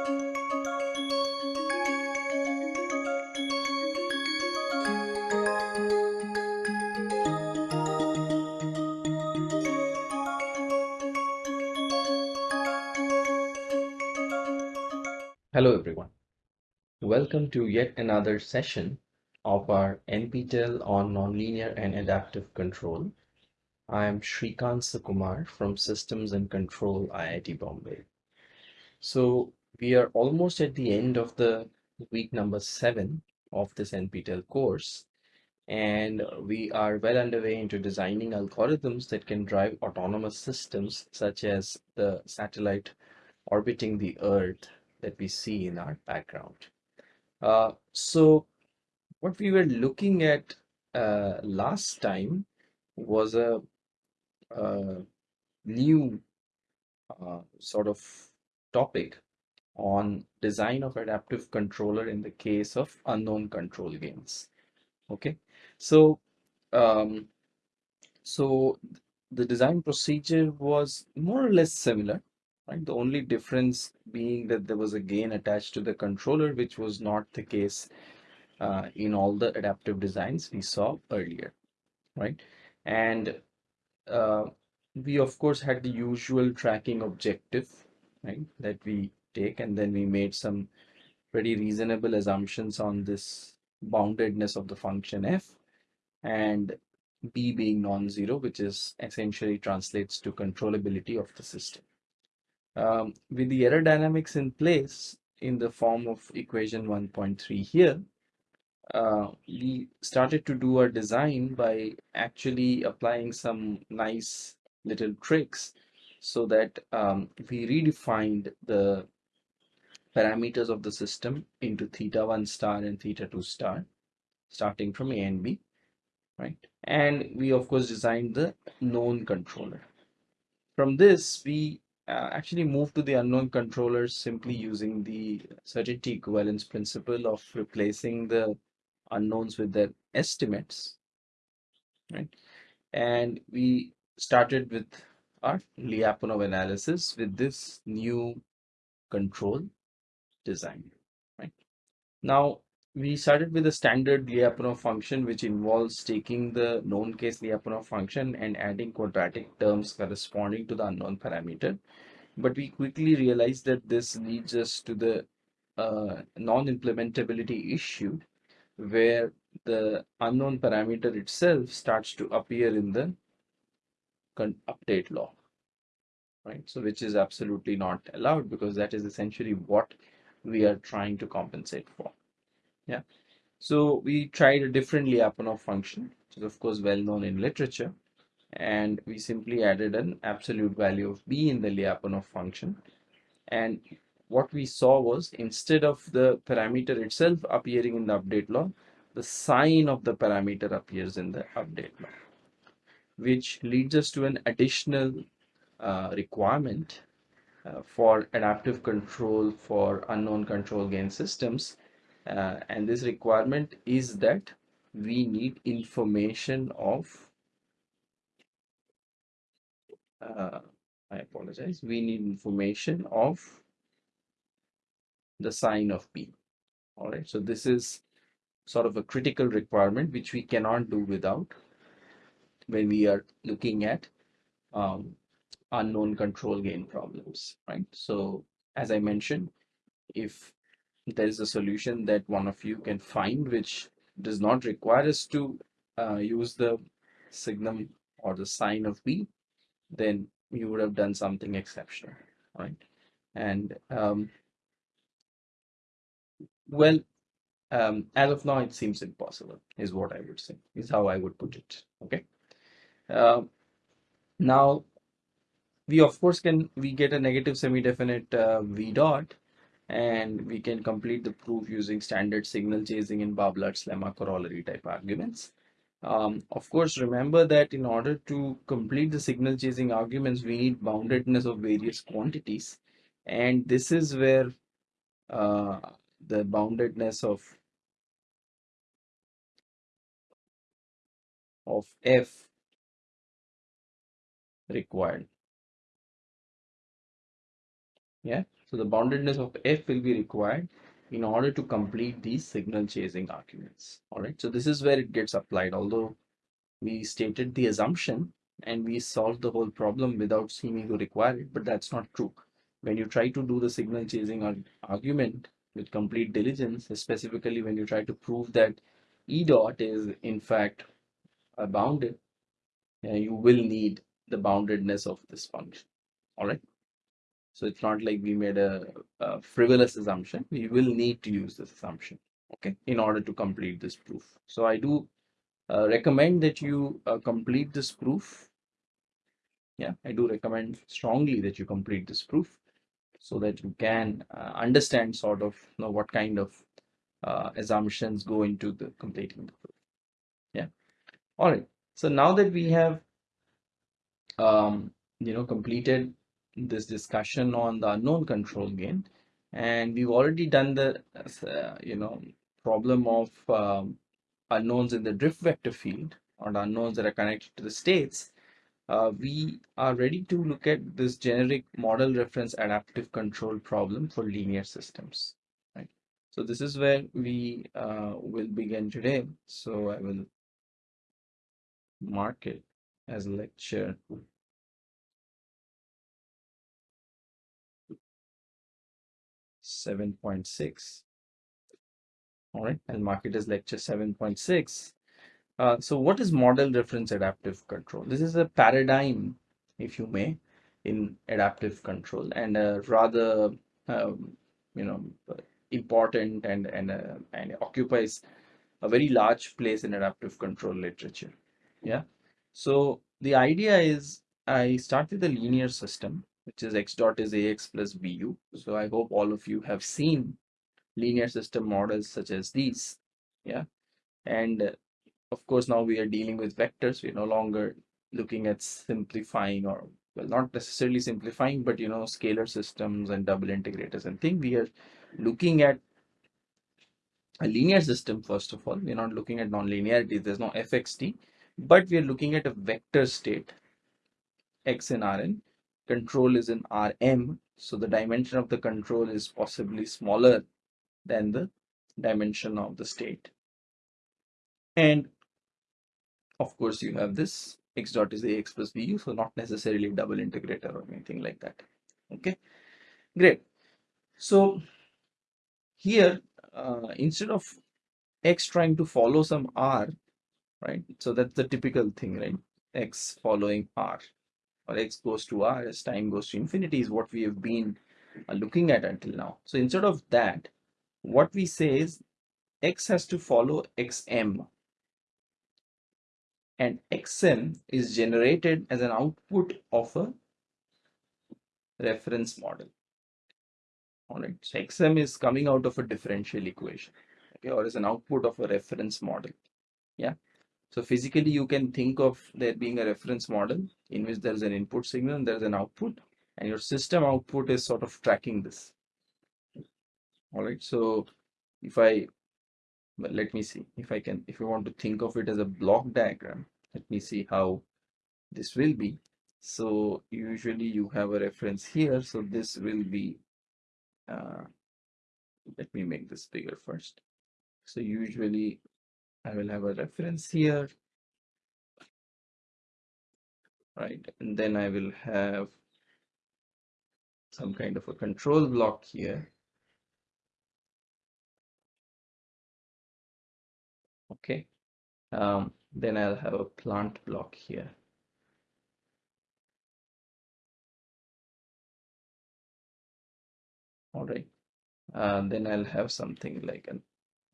Hello everyone. Welcome to yet another session of our NPTEL on Nonlinear and Adaptive Control. I am Srikant Sukumar from Systems and Control IIT Bombay. So we are almost at the end of the week number seven of this NPTEL course and we are well underway into designing algorithms that can drive autonomous systems such as the satellite orbiting the earth that we see in our background. Uh, so what we were looking at uh, last time was a, a new uh, sort of topic on design of adaptive controller in the case of unknown control gains. Okay, so um, so the design procedure was more or less similar right? The only difference being that there was a gain attached to the controller, which was not the case uh, in all the adaptive designs we saw earlier, right? And uh, we of course had the usual tracking objective, right? That we take and then we made some pretty reasonable assumptions on this boundedness of the function f and b being non-zero, which is essentially translates to controllability of the system. Um, with the error dynamics in place in the form of equation 1.3 here, uh, we started to do our design by actually applying some nice little tricks so that um, we redefined the parameters of the system into theta 1 star and theta 2 star starting from a and b right? And we of course designed the known controller. From this we uh, actually move to the unknown controllers simply using the certainty equivalence principle of replacing the unknowns with their estimates right? And we started with our Lyapunov analysis with this new control design right now we started with a standard Lyapunov function which involves taking the known case Lyapunov function and adding quadratic terms corresponding to the unknown parameter. But we quickly realized that this leads us to the uh, non-implementability issue where the unknown parameter itself starts to appear in the update law right so which is absolutely not allowed because that is essentially what we are trying to compensate for. Yeah. So we tried a different Lyapunov function which is of course well known in literature and we simply added an absolute value of b in the Lyapunov function. And what we saw was instead of the parameter itself appearing in the update law the sign of the parameter appears in the update law which leads us to an additional uh, requirement uh, for adaptive control for unknown control gain systems. Uh, and this requirement is that we need information of uh, I apologize we need information of the sign of B. All right so this is sort of a critical requirement which we cannot do without when we are looking at um, unknown control gain problems right so as I mentioned if there is a solution that one of you can find which does not require us to uh, use the signum or the sign of B, then you would have done something exceptional, right? And um, well, um, as of now, it seems impossible, is what I would say, is how I would put it. Okay. Uh, now, we of course can we get a negative semi-definite uh, v dot and we can complete the proof using standard signal chasing and Barbalat's lemma corollary type arguments. Um, of course, remember that in order to complete the signal chasing arguments, we need boundedness of various quantities. And this is where uh, the boundedness of of f required. Yeah So the boundedness of f will be required in order to complete these signal chasing arguments. All right, so this is where it gets applied. Although we stated the assumption and we solved the whole problem without seeming to require it, but that's not true. When you try to do the signal chasing argument with complete diligence, specifically when you try to prove that E dot is in fact bounded, you will need the boundedness of this function. All right. So it's not like we made a, a, frivolous assumption. We will need to use this assumption, okay, in order to complete this proof. So I do uh, recommend that you uh, complete this proof. Yeah, I do recommend strongly that you complete this proof so that you can uh, understand sort of you know, what kind of uh, assumptions go into the completing the proof. Yeah. All right. So now that we have um, you know completed this discussion on the unknown control gain. And we've already done the uh, you know problem of um, unknowns in the drift vector field or unknowns that are connected to the states. Uh, we are ready to look at this generic model reference adaptive control problem for linear systems right? So this is where we uh, will begin today. So i will mark it as lecture 7.6 all right and mark it as lecture 7.6 uh, so what is model reference adaptive control? This is a paradigm if you may in adaptive control and a rather um, you know important and and uh, and occupies a very large place in adaptive control literature. Yeah? So the idea is i start with a linear system which is x dot is ax plus bu. So I hope all of you have seen linear system models such as these. Yeah. And uh, of course, now we are dealing with vectors. We're no longer looking at simplifying or well, not necessarily simplifying, but you know, scalar systems and double integrators and thing. We are looking at a linear system first of all. We're not looking at nonlinearity. There's no fxt, but we are looking at a vector state x in Rn control is in Rm. So the dimension of the control is possibly smaller than the dimension of the state. And of course, you have this x dot is ax plus bu, so not necessarily double integrator or anything like that. Okay, great. So here, uh, instead of x trying to follow some r, right? So that's the typical thing, right? x following r or x goes to r as time goes to infinity is what we have been uh, looking at until now. So instead of that, what we say is x has to follow xm and xm is generated as an output of a reference model. All right, so xm is coming out of a differential equation, okay, or as an output of a reference model. Yeah, so physically, you can think of there being a reference model in which there is an input signal and there is an output and your system output is sort of tracking this. All right. So if I, let me see if I can, if you want to think of it as a block diagram, let me see how this will be. So usually you have a reference here. So this will be, uh, let me make this bigger first. So usually I will have a reference here. Right, and then I will have some kind of a control block here. Okay, um, then I'll have a plant block here. All right, uh, then I'll have something like an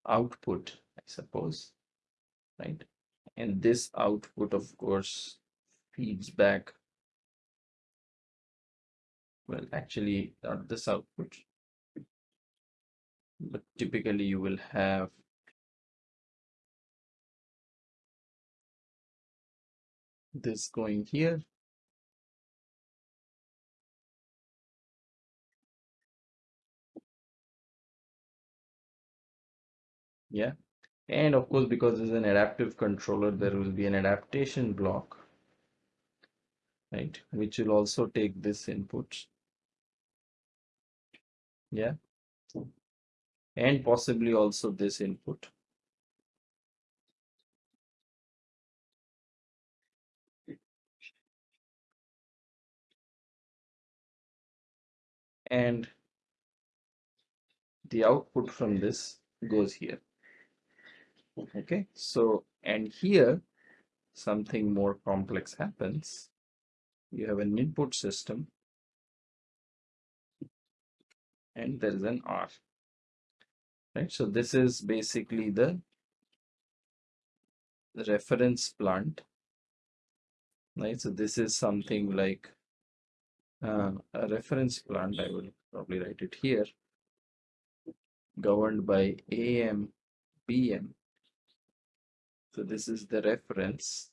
output, I suppose right? And this output of course feeds back well actually not this output but typically you will have this going here. Yeah and of course, because it's an adaptive controller, there will be an adaptation block, right, which will also take this input. yeah. And possibly also this input. And the output from this goes here okay. So and here something more complex happens. You have an input system. And there is an R. Right? So this is basically the reference plant. Right? So this is something like uh, a reference plant. I will probably write it here. Governed by AM BM so this is the reference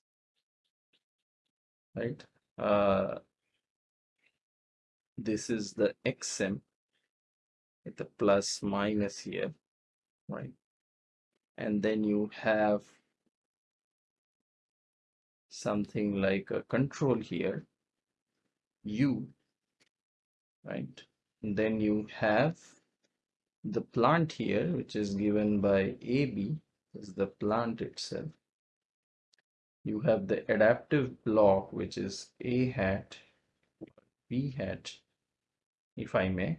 right? Uh, this is the XM with the plus minus here right? And then you have something like a control here u right? And then you have the plant here which is given by AB is the plant itself you have the adaptive block which is A hat B hat if I may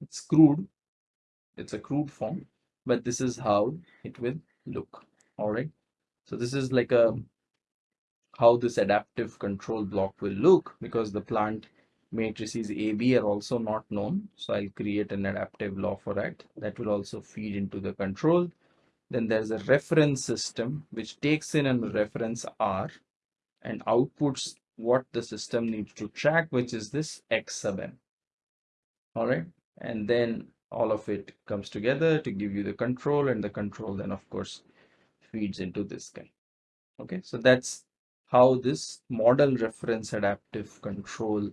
it's crude it's a crude form but this is how it will look all right so this is like a how this adaptive control block will look because the plant matrices AB are also not known. So I'll create an adaptive law for that. That will also feed into the control. Then there's a reference system which takes in a reference R and outputs what the system needs to track, which is this X sub n. All right. And then all of it comes together to give you the control and the control then of course feeds into this guy. Okay. So that's how this model reference adaptive control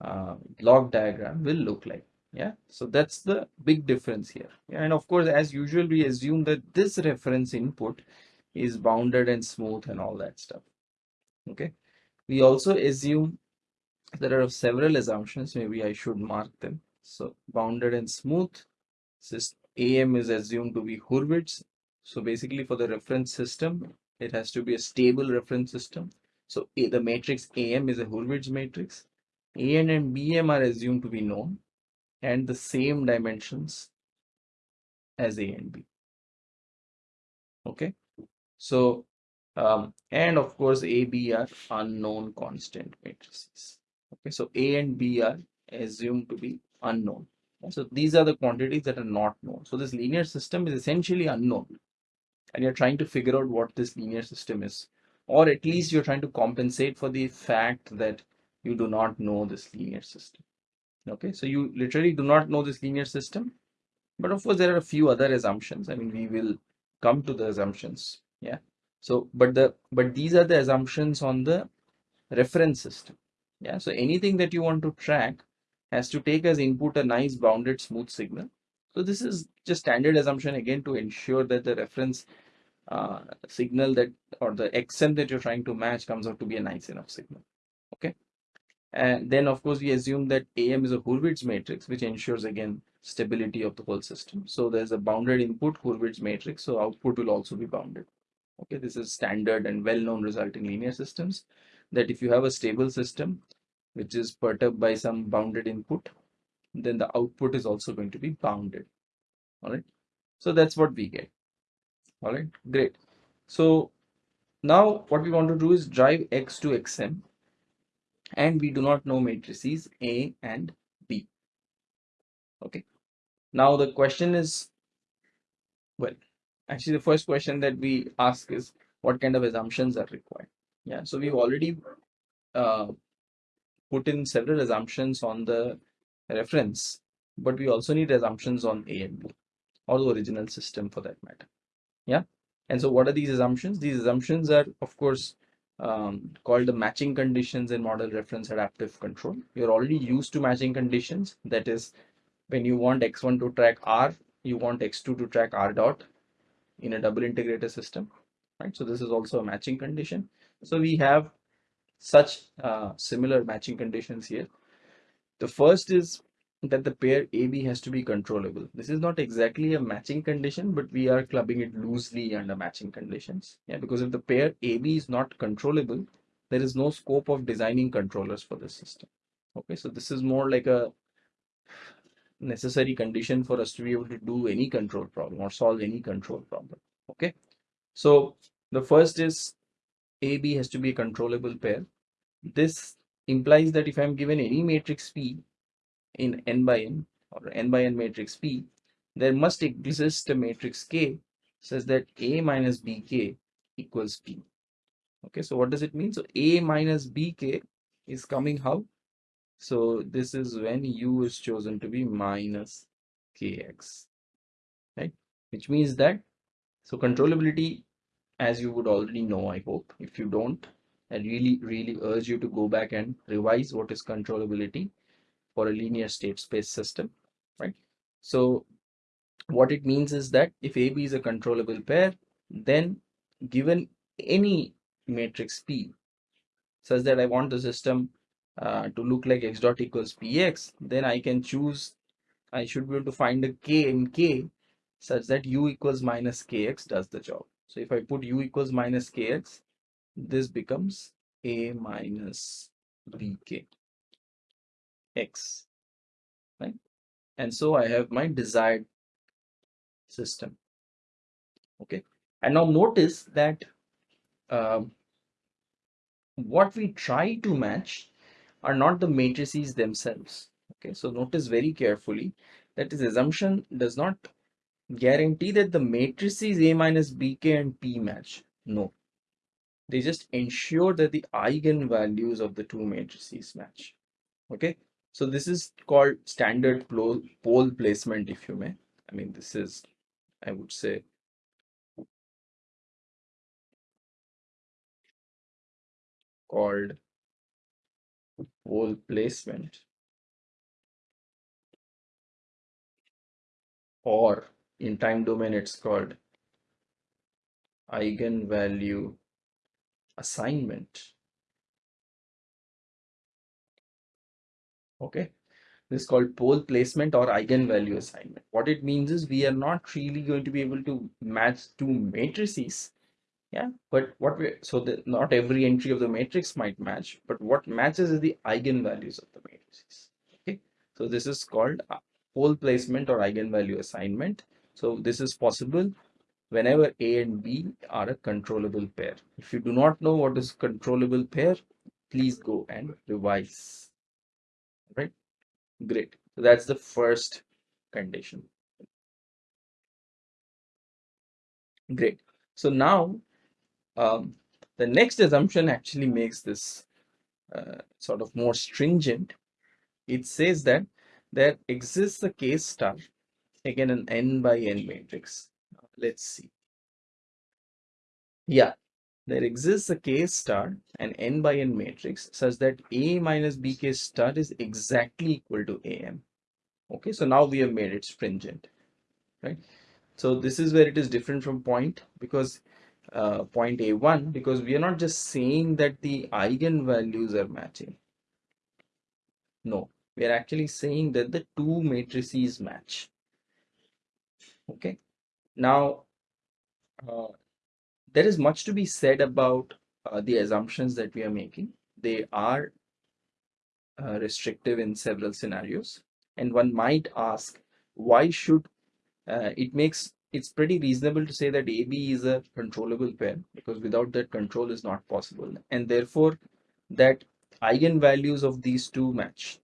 uh, block diagram will look like yeah so that's the big difference here. Yeah, and of course as usual we assume that this reference input is bounded and smooth and all that stuff. Okay we also assume there are several assumptions maybe i should mark them. So bounded and smooth system am is assumed to be hurwitz. So basically for the reference system it has to be a stable reference system. So the matrix am is a hurwitz matrix. AN and BM are assumed to be known and the same dimensions as A and B. Okay, so um, and of course AB are unknown constant matrices. Okay, so A and B are assumed to be unknown. So these are the quantities that are not known. So this linear system is essentially unknown and you're trying to figure out what this linear system is or at least you're trying to compensate for the fact that you do not know this linear system okay so you literally do not know this linear system but of course there are a few other assumptions. I mean we will come to the assumptions yeah? So but the but these are the assumptions on the reference system yeah? So anything that you want to track has to take as input a nice bounded smooth signal. So this is just standard assumption again to ensure that the reference uh, signal that or the xm that you're trying to match comes out to be a nice enough signal okay and then of course we assume that AM is a Hurwitz matrix, which ensures again stability of the whole system. So there's a bounded input Hurwitz matrix, so output will also be bounded. Okay, this is standard and well-known result in linear systems that if you have a stable system which is perturbed by some bounded input, then the output is also going to be bounded. All right, so that's what we get. All right, great. So now what we want to do is drive X to XM and we do not know matrices A and B. Okay. Now the question is, well, actually the first question that we ask is what kind of assumptions are required? Yeah, so we've already uh, put in several assumptions on the reference, but we also need assumptions on A and B or the original system for that matter. Yeah. And so what are these assumptions? These assumptions are, of course, um, called the matching conditions in model reference adaptive control. You're already used to matching conditions. That is, when you want x1 to track r, you want x2 to track r dot in a double integrator system, right? So this is also a matching condition. So we have such uh, similar matching conditions here. The first is that the pair AB has to be controllable. This is not exactly a matching condition, but we are clubbing it loosely under matching conditions. Yeah, because if the pair AB is not controllable, there is no scope of designing controllers for this system. Okay, so this is more like a necessary condition for us to be able to do any control problem or solve any control problem. Okay, so the first is AB has to be a controllable pair. This implies that if I'm given any matrix P in n by n or n by n matrix P, there must exist a matrix K such that A minus BK equals P. Okay, so what does it mean? So A minus BK is coming how? So this is when U is chosen to be minus KX, right? Which means that, so controllability, as you would already know, I hope, if you don't, I really, really urge you to go back and revise what is controllability for a linear state space system, right? So what it means is that if AB is a controllable pair, then given any matrix P such that I want the system uh, to look like x dot equals px, then I can choose, I should be able to find a k in k such that u equals minus kx does the job. So if I put u equals minus kx, this becomes a minus bk x right? And so i have my desired system okay? And now notice that um, what we try to match are not the matrices themselves okay? So notice very carefully that this assumption does not guarantee that the matrices a minus bk and p match. No. They just ensure that the eigenvalues of the two matrices match okay so this is called standard pole, placement if you may. I mean this is i would say called pole placement or in time domain it's called eigenvalue assignment okay? This is called pole placement or eigenvalue assignment. What it means is we are not really going to be able to match two matrices yeah? But what we so that not every entry of the matrix might match but what matches is the eigenvalues of the matrices okay? So this is called pole placement or eigenvalue assignment. So this is possible whenever a and b are a controllable pair. If you do not know what is controllable pair please go and revise right? Great. So that's the first condition. Great. So now um, the next assumption actually makes this uh, sort of more stringent. It says that there exists a k star again an n by n matrix. Let's see. Yeah there exists a k star an n by n matrix such that a minus bk star is exactly equal to am okay so now we have made it stringent right? So this is where it is different from point because uh, point a1 because we are not just saying that the eigenvalues are matching. No we are actually saying that the two matrices match. Okay now uh, there is much to be said about uh, the assumptions that we are making. They are uh, restrictive in several scenarios. And one might ask, why should uh, it makes it's pretty reasonable to say that AB is a controllable pair because without that control is not possible. And therefore that eigenvalues of these two match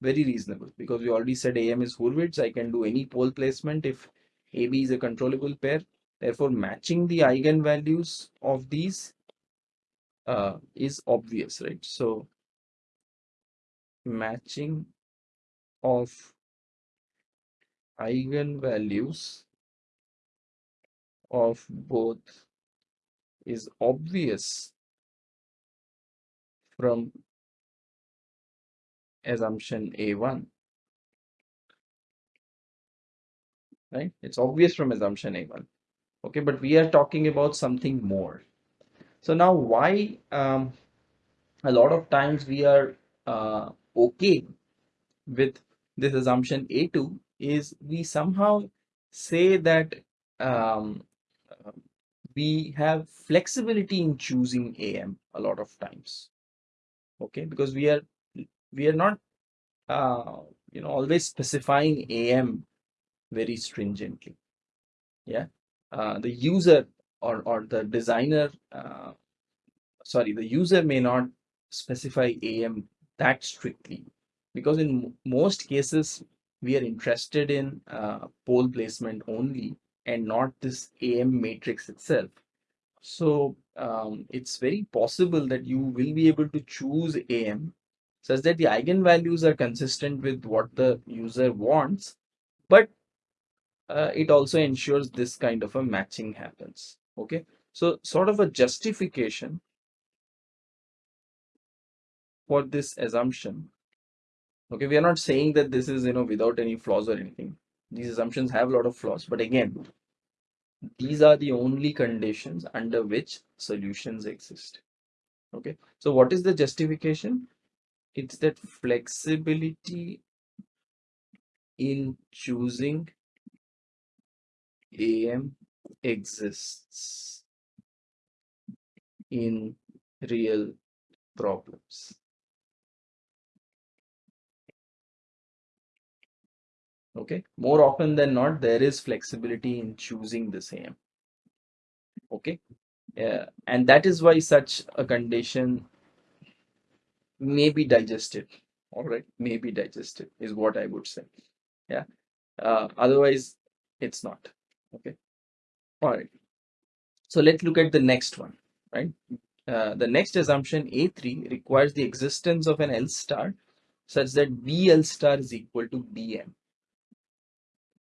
very reasonable because we already said AM is Hurwitz. I can do any pole placement if AB is a controllable pair Therefore, matching the eigenvalues of these uh, is obvious, right? So, matching of eigenvalues of both is obvious from assumption A1 right it's obvious from assumption A1 okay but we are talking about something more so now why um, a lot of times we are uh, okay with this assumption A2 is we somehow say that um, we have flexibility in choosing AM a lot of times. Okay, because we are we are not uh, you know always specifying AM very stringently. Yeah, uh, the user or or the designer, uh, sorry, the user may not specify AM that strictly because in most cases we are interested in uh, pole placement only and not this AM matrix itself. So um, it's very possible that you will be able to choose AM such that the eigenvalues are consistent with what the user wants, but uh, it also ensures this kind of a matching happens. Okay, so sort of a justification for this assumption. Okay, we are not saying that this is you know without any flaws or anything. These assumptions have a lot of flaws, but again, these are the only conditions under which solutions exist okay so what is the justification it's that flexibility in choosing am exists in real problems. Okay? More often than not there is flexibility in choosing the same. Okay? Yeah and that is why such a condition may be digested. All right? May be digested is what i would say. Yeah? Uh, otherwise it's not okay. All right so let's look at the next one right? Uh, the next assumption a3 requires the existence of an l star such that bl star is equal to bm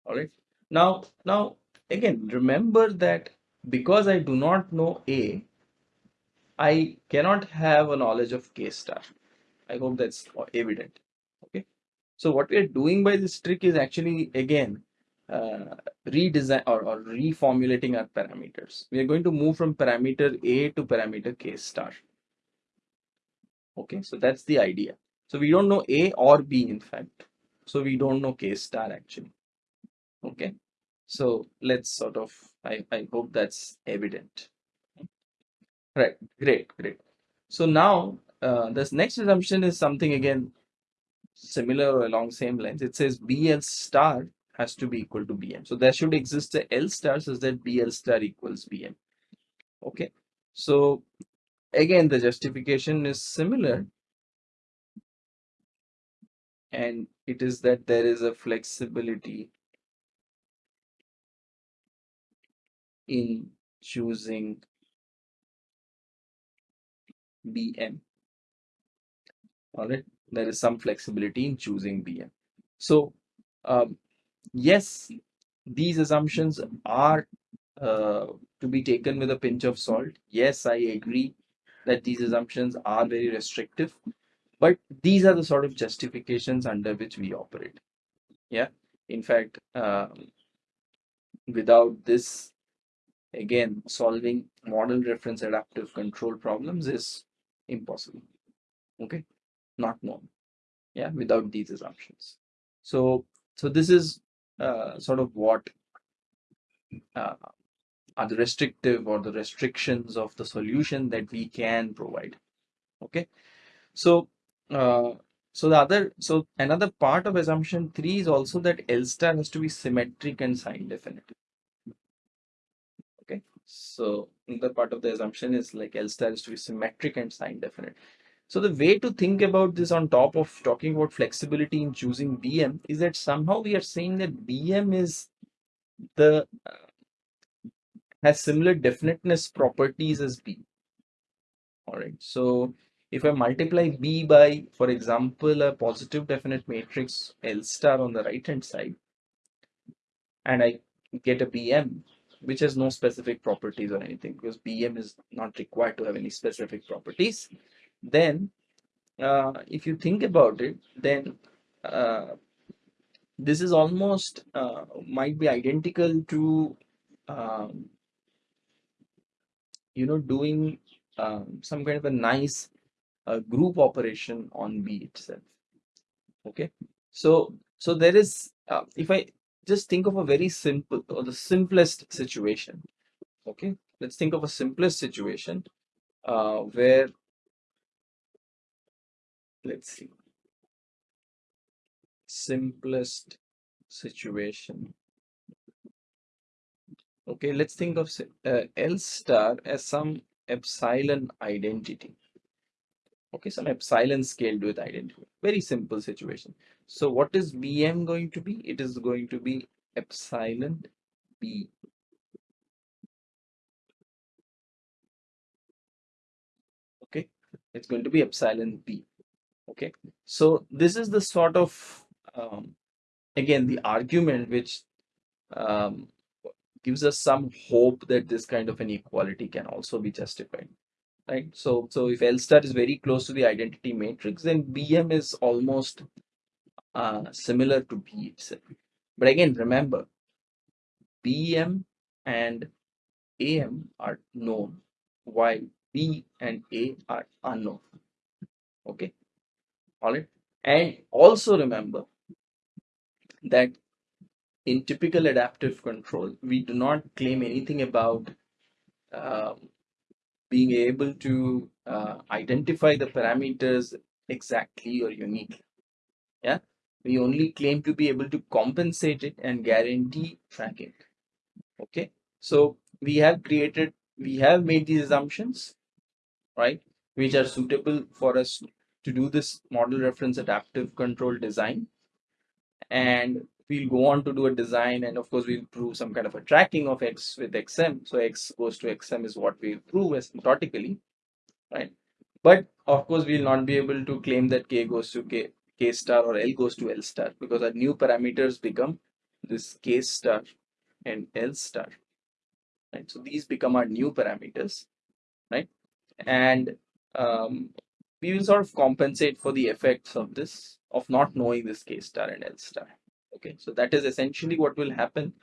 all right now now again remember that because i do not know a i cannot have a knowledge of k star. I hope that's evident. Okay. So what we are doing by this trick is actually again uh, redesign or, or reformulating our parameters. We are going to move from parameter a to parameter k star. Okay so that's the idea. So we don't know a or b in fact. So we don't know k star actually. Okay so let's sort of i i hope that's evident. Right great great. So now uh, this next assumption is something again similar along same lines. It says bl star has to be equal to bm. So there should exist a l star such that bl star equals bm. Okay. So again the justification is similar. And it is that there is a flexibility in choosing BM. All right, there is some flexibility in choosing BM. So, um, yes, these assumptions are uh, to be taken with a pinch of salt. Yes, I agree that these assumptions are very restrictive, but these are the sort of justifications under which we operate. Yeah, in fact, um, without this again solving model reference adaptive control problems is impossible okay not known yeah without these assumptions so so this is uh, sort of what uh, are the restrictive or the restrictions of the solution that we can provide. Okay? So uh, so the other so another part of assumption 3 is also that l star has to be symmetric and sign definite okay? So another part of the assumption is like L star is to be symmetric and sign definite. So the way to think about this on top of talking about flexibility in choosing BM is that somehow we are saying that BM is the uh, has similar definiteness properties as B. All right. So if I multiply B by, for example, a positive definite matrix L star on the right hand side, and I get a BM, which has no specific properties or anything because BM is not required to have any specific properties, then uh, if you think about it, then uh, this is almost uh, might be identical to um, you know doing um, some kind of a nice uh, group operation on B itself. Okay, so So there is, uh, if I just think of a very simple or the simplest situation, okay, let's think of a simplest situation uh, where, let's see, simplest situation. Okay, let's think of uh, L star as some epsilon identity. Okay some epsilon scaled with identity. Very simple situation. So what is bm going to be? It is going to be epsilon b. Okay it's going to be epsilon b okay so this is the sort of um, again the argument which um, gives us some hope that this kind of an equality can also be justified right? So, so if L star is very close to the identity matrix, then BM is almost uh, similar to B itself. But again, remember, BM and AM are known, while B and A are unknown. Okay, all right. And also remember that in typical adaptive control, we do not claim anything about um, being able to uh, identify the parameters exactly or uniquely. Yeah, we only claim to be able to compensate it and guarantee tracking. Okay, so we have created, we have made these assumptions, right, which are suitable for us to do this model reference adaptive control design. And we'll go on to do a design and of course we'll prove some kind of a tracking of x with xm so x goes to xm is what we'll prove asymptotically right? But of course we'll not be able to claim that k goes to k k star or l goes to l star because our new parameters become this k star and l star right? So these become our new parameters right? And um, we will sort of compensate for the effects of this of not knowing this k star and l star okay so that is essentially what will happen.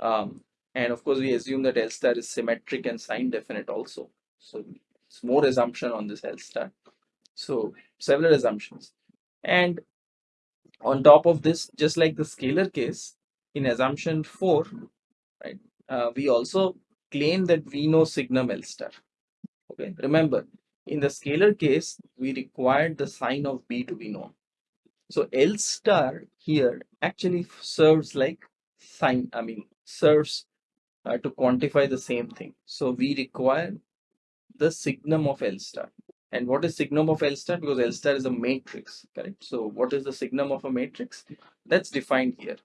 Um, and of course we assume that L star is symmetric and sign definite also. So it's more assumption on this L star so several assumptions. And on top of this just like the scalar case in assumption 4 right uh, we also claim that we know signum L star okay remember in the scalar case we required the sign of B to be known so L star here actually serves like sign, I mean, serves uh, to quantify the same thing. So we require the signum of L star. And what is signum of L star? Because L star is a matrix, correct? So what is the signum of a matrix? That's defined here.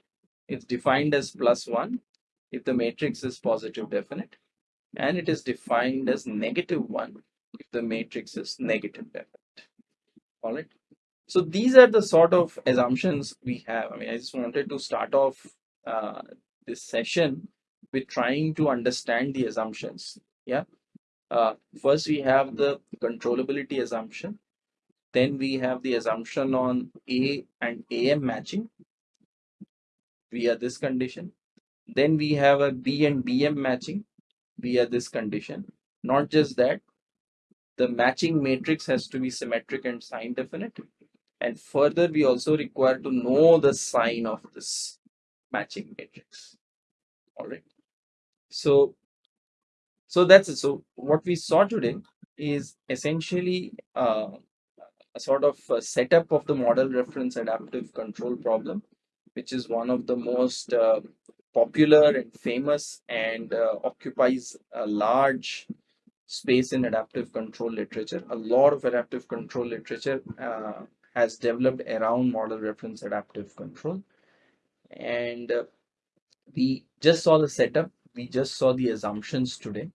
It's defined as plus one if the matrix is positive definite. And it is defined as negative one if the matrix is negative definite. All right. So these are the sort of assumptions we have. I mean, I just wanted to start off uh, this session with trying to understand the assumptions. Yeah. Uh, first, we have the controllability assumption. Then we have the assumption on A and AM matching via this condition. Then we have a B and BM matching via this condition. Not just that, the matching matrix has to be symmetric and sign definite. And further we also require to know the sign of this matching matrix. All right. So so that's it. So what we saw today is essentially uh, a sort of a setup of the model reference adaptive control problem which is one of the most uh, popular and famous and uh, occupies a large space in adaptive control literature. A lot of adaptive control literature uh, has developed around model reference adaptive control. And uh, we just saw the setup. We just saw the assumptions today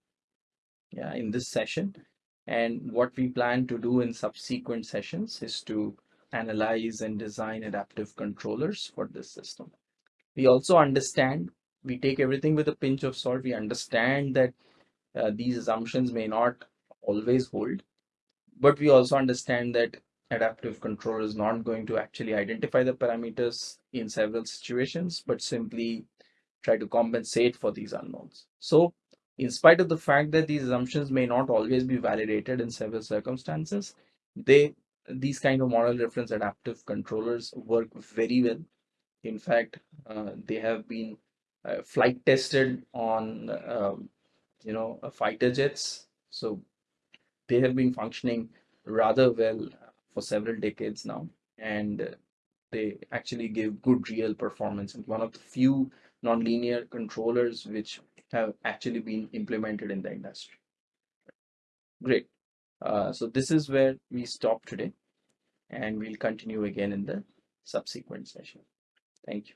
yeah in this session. And what we plan to do in subsequent sessions is to analyze and design adaptive controllers for this system. We also understand we take everything with a pinch of salt. We understand that uh, these assumptions may not always hold but we also understand that adaptive control is not going to actually identify the parameters in several situations, but simply try to compensate for these unknowns. So in spite of the fact that these assumptions may not always be validated in several circumstances, they these kind of model reference adaptive controllers work very well In fact, uh, they have been uh, flight tested on um, you know uh, fighter jets. So they have been functioning rather well for several decades now, and uh, they actually give good real performance. And one of the few nonlinear controllers which have actually been implemented in the industry. Great. Uh, so this is where we stop today, and we'll continue again in the subsequent session. Thank you.